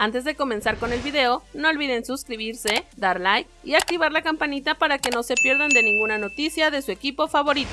Antes de comenzar con el video, no olviden suscribirse, dar like y activar la campanita para que no se pierdan de ninguna noticia de su equipo favorito.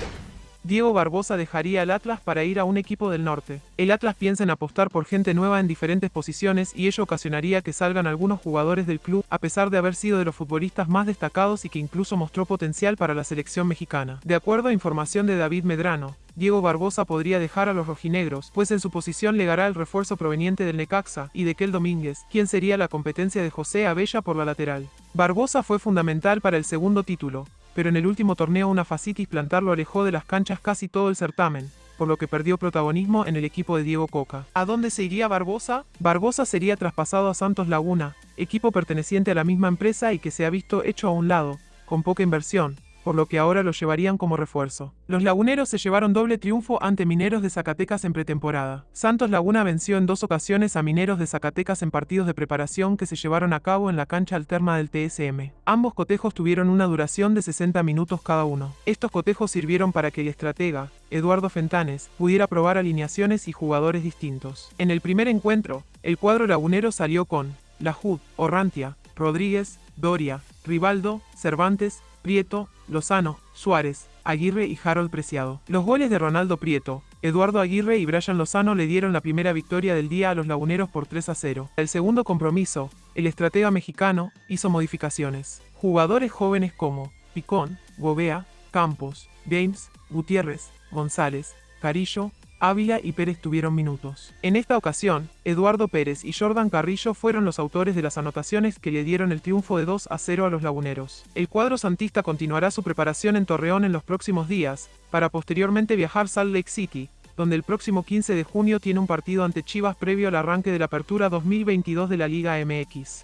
Diego Barbosa dejaría el Atlas para ir a un equipo del norte. El Atlas piensa en apostar por gente nueva en diferentes posiciones y ello ocasionaría que salgan algunos jugadores del club a pesar de haber sido de los futbolistas más destacados y que incluso mostró potencial para la selección mexicana. De acuerdo a información de David Medrano, Diego Barbosa podría dejar a los rojinegros, pues en su posición legará el refuerzo proveniente del Necaxa y de Kel Domínguez, quien sería la competencia de José Abella por la lateral. Barbosa fue fundamental para el segundo título, pero en el último torneo una fascitis plantar lo alejó de las canchas casi todo el certamen, por lo que perdió protagonismo en el equipo de Diego Coca. ¿A dónde se iría Barbosa? Barbosa sería traspasado a Santos Laguna, equipo perteneciente a la misma empresa y que se ha visto hecho a un lado, con poca inversión, por lo que ahora lo llevarían como refuerzo. Los laguneros se llevaron doble triunfo ante Mineros de Zacatecas en pretemporada. Santos Laguna venció en dos ocasiones a Mineros de Zacatecas en partidos de preparación que se llevaron a cabo en la cancha alterna del TSM. Ambos cotejos tuvieron una duración de 60 minutos cada uno. Estos cotejos sirvieron para que el estratega, Eduardo Fentanes, pudiera probar alineaciones y jugadores distintos. En el primer encuentro, el cuadro lagunero salió con Lajud, Orrantia, Rodríguez, Doria, Rivaldo, Cervantes, Prieto, Lozano, Suárez, Aguirre y Harold Preciado. Los goles de Ronaldo Prieto, Eduardo Aguirre y Brian Lozano le dieron la primera victoria del día a los laguneros por 3 a 0. El segundo compromiso, el estratega mexicano hizo modificaciones. Jugadores jóvenes como Picón, Gobea, Campos, James, Gutiérrez, González, Carillo, Ávila y Pérez tuvieron minutos. En esta ocasión, Eduardo Pérez y Jordan Carrillo fueron los autores de las anotaciones que le dieron el triunfo de 2 a 0 a los laguneros. El cuadro santista continuará su preparación en Torreón en los próximos días, para posteriormente viajar a Salt Lake City, donde el próximo 15 de junio tiene un partido ante Chivas previo al arranque de la apertura 2022 de la Liga MX.